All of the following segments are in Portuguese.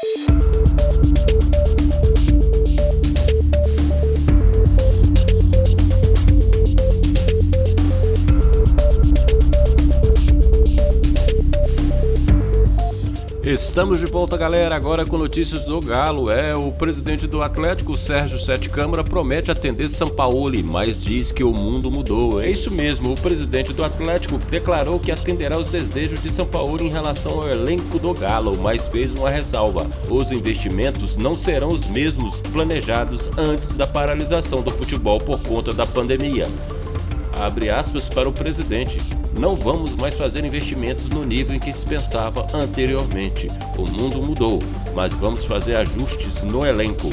Peace. Estamos de volta, galera, agora com notícias do Galo. É, o presidente do Atlético, Sérgio Sete Câmara, promete atender São Paulo, mas diz que o mundo mudou. É isso mesmo, o presidente do Atlético declarou que atenderá os desejos de São Paulo em relação ao elenco do Galo, mas fez uma ressalva. Os investimentos não serão os mesmos planejados antes da paralisação do futebol por conta da pandemia. Abre aspas para o presidente. Não vamos mais fazer investimentos no nível em que se pensava anteriormente. O mundo mudou, mas vamos fazer ajustes no elenco.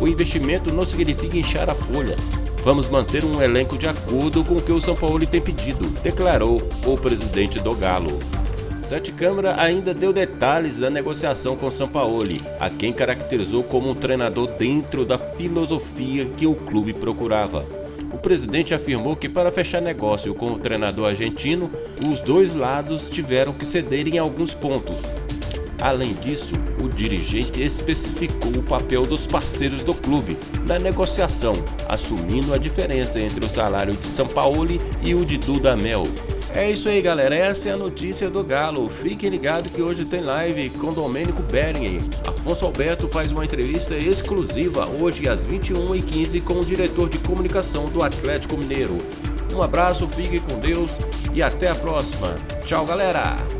O investimento não significa inchar a folha. Vamos manter um elenco de acordo com o que o São Paulo tem pedido, declarou o presidente do Galo. Sete Câmara ainda deu detalhes da negociação com São Paulo, a quem caracterizou como um treinador dentro da filosofia que o clube procurava presidente afirmou que para fechar negócio com o treinador argentino, os dois lados tiveram que ceder em alguns pontos. Além disso, o dirigente especificou o papel dos parceiros do clube na negociação, assumindo a diferença entre o salário de São Paulo e o de Dudamel, é isso aí galera, essa é a notícia do Galo. Fiquem ligados que hoje tem live com Domênico Bering. Afonso Alberto faz uma entrevista exclusiva hoje às 21h15 com o diretor de comunicação do Atlético Mineiro. Um abraço, fique com Deus e até a próxima. Tchau galera!